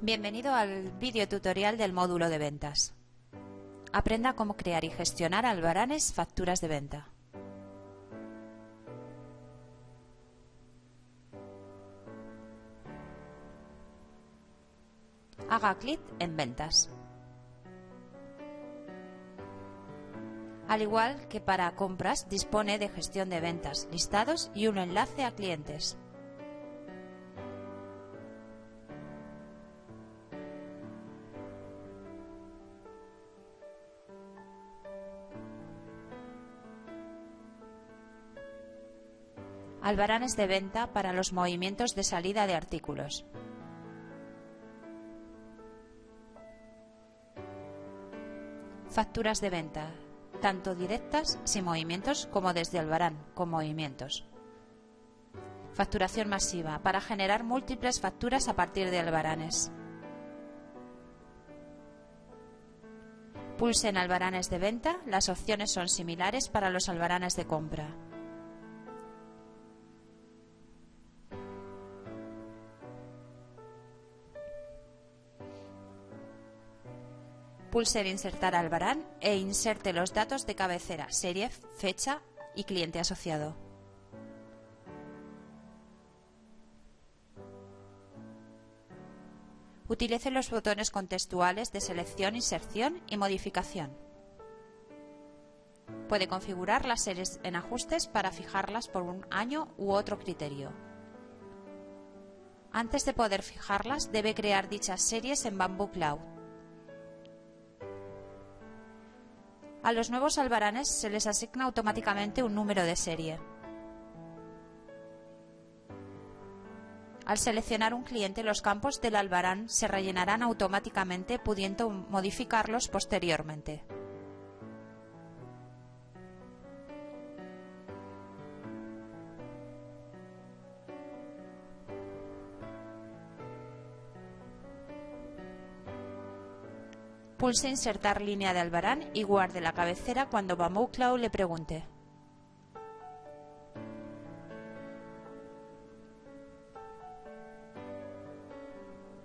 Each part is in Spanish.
Bienvenido al vídeo tutorial del módulo de ventas. Aprenda cómo crear y gestionar albaranes facturas de venta. Haga clic en Ventas. Al igual que para compras, dispone de gestión de ventas, listados y un enlace a clientes. Albaranes de venta para los movimientos de salida de artículos. Facturas de venta, tanto directas sin movimientos como desde albarán con movimientos. Facturación masiva, para generar múltiples facturas a partir de albaranes. Pulse en albaranes de venta, las opciones son similares para los albaranes de compra. Pulse en Insertar albarán e inserte los datos de cabecera, serie, fecha y cliente asociado. Utilice los botones contextuales de selección, inserción y modificación. Puede configurar las series en ajustes para fijarlas por un año u otro criterio. Antes de poder fijarlas, debe crear dichas series en Bamboo Cloud. A los nuevos albaranes se les asigna automáticamente un número de serie. Al seleccionar un cliente, los campos del albarán se rellenarán automáticamente pudiendo modificarlos posteriormente. Pulse Insertar línea de albarán y guarde la cabecera cuando Bamboo Cloud le pregunte.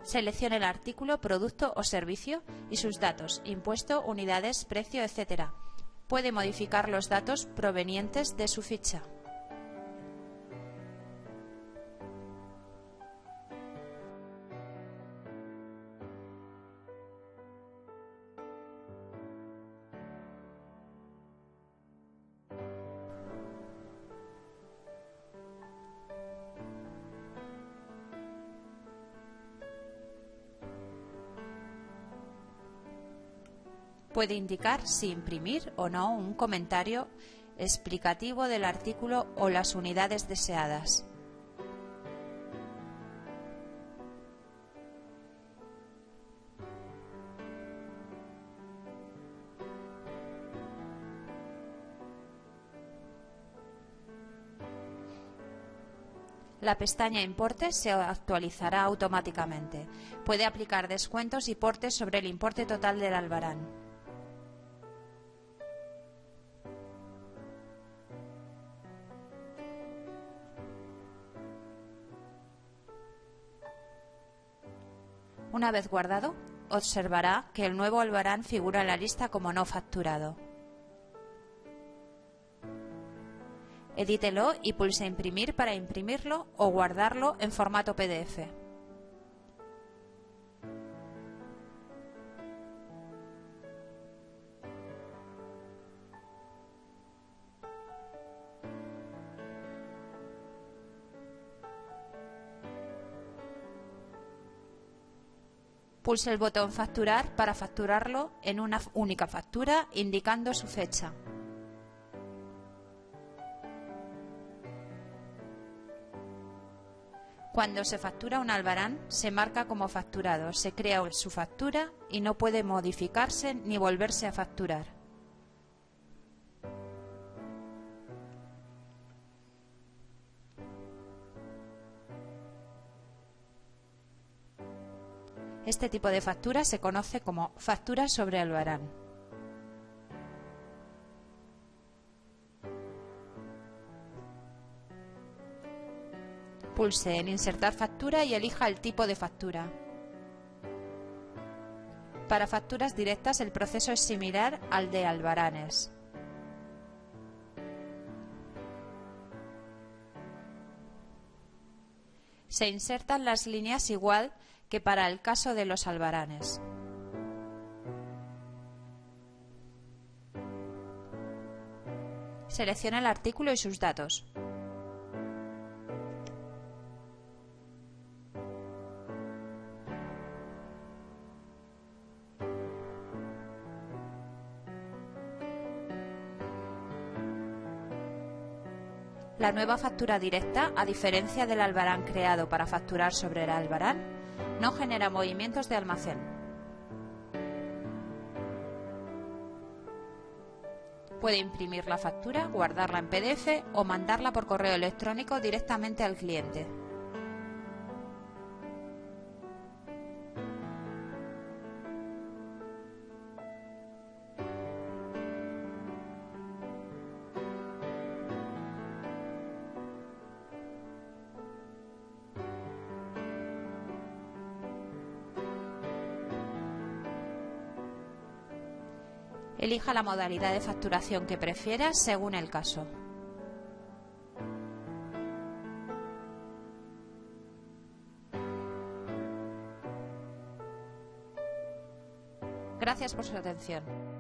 Seleccione el artículo, producto o servicio y sus datos, impuesto, unidades, precio, etc. Puede modificar los datos provenientes de su ficha. Puede indicar si imprimir o no un comentario explicativo del artículo o las unidades deseadas. La pestaña Importes se actualizará automáticamente. Puede aplicar descuentos y portes sobre el importe total del albarán. Una vez guardado, observará que el nuevo albarán figura en la lista como no facturado. Edítelo y pulse Imprimir para imprimirlo o guardarlo en formato PDF. Pulse el botón Facturar para facturarlo en una única factura indicando su fecha. Cuando se factura un albarán, se marca como facturado, se crea su factura y no puede modificarse ni volverse a facturar. Este tipo de factura se conoce como factura sobre albarán. Pulse en Insertar factura y elija el tipo de factura. Para facturas directas el proceso es similar al de albaranes. Se insertan las líneas igual que para el caso de los albaranes. Selecciona el artículo y sus datos. La nueva factura directa, a diferencia del albarán creado para facturar sobre el albarán, no genera movimientos de almacén. Puede imprimir la factura, guardarla en PDF o mandarla por correo electrónico directamente al cliente. Elija la modalidad de facturación que prefiera según el caso. Gracias por su atención.